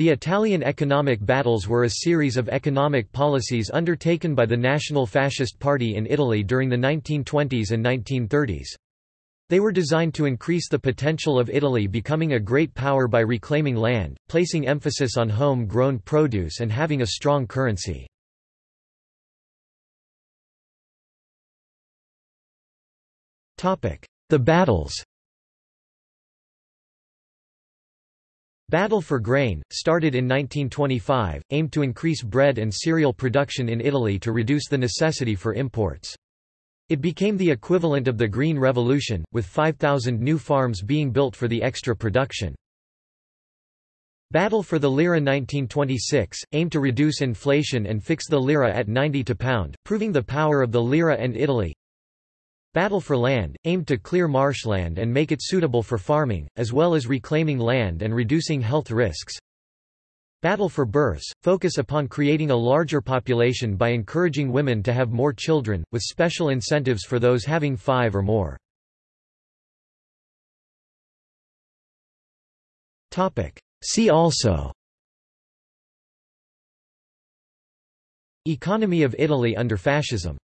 The Italian economic battles were a series of economic policies undertaken by the National Fascist Party in Italy during the 1920s and 1930s. They were designed to increase the potential of Italy becoming a great power by reclaiming land, placing emphasis on home-grown produce and having a strong currency. The battles Battle for Grain, started in 1925, aimed to increase bread and cereal production in Italy to reduce the necessity for imports. It became the equivalent of the Green Revolution, with 5,000 new farms being built for the extra production. Battle for the Lira 1926, aimed to reduce inflation and fix the lira at 90 to pound, proving the power of the lira and Italy. Battle for Land, aimed to clear marshland and make it suitable for farming, as well as reclaiming land and reducing health risks. Battle for Births, focus upon creating a larger population by encouraging women to have more children, with special incentives for those having five or more. See also Economy of Italy under fascism